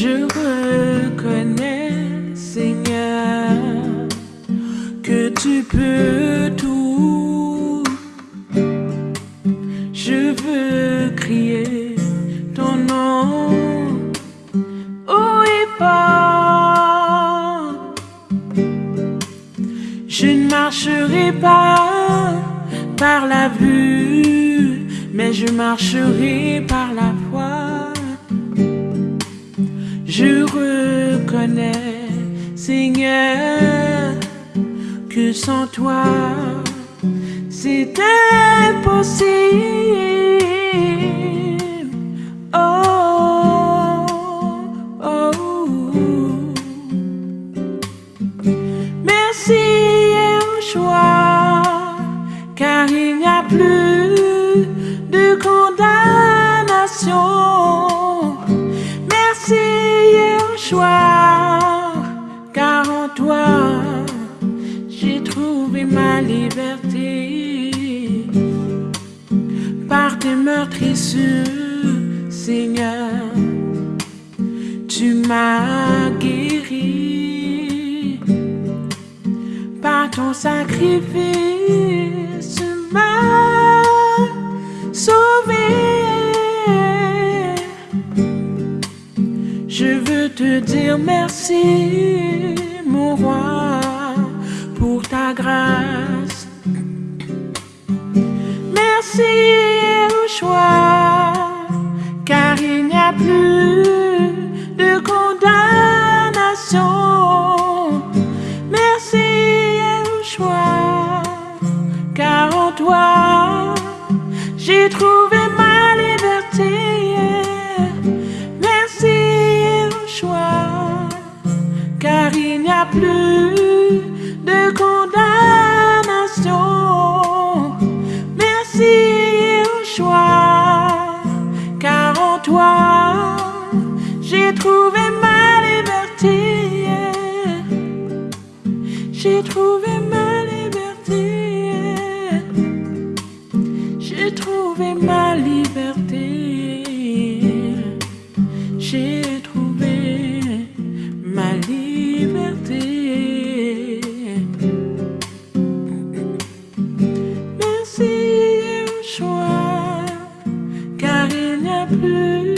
Je reconnais, Seigneur, que tu peux tout. Je veux crier ton nom. Oh, et pas. Je ne marcherai pas par la vue, mais je marcherai par la foi. Seigneur, que sans toi, c'est impossible. Oh, oh, Merci choix, car il n'y a plus toi, j'ai trouvé ma liberté. Par tes meurtrissures, Seigneur, tu m'as guéri. Par ton sacrifice, tu m'as sauvé. Je veux te dire merci, mon pour ta grâce. Merci au choix, car il n'y a plus de condamnation. Merci au choix, car en toi, j'ai trouvé ma liberté. Car il n'y a plus de condamnation. Merci au choix, car en toi, j'ai trouvé ma liberté. J'ai trouvé n'y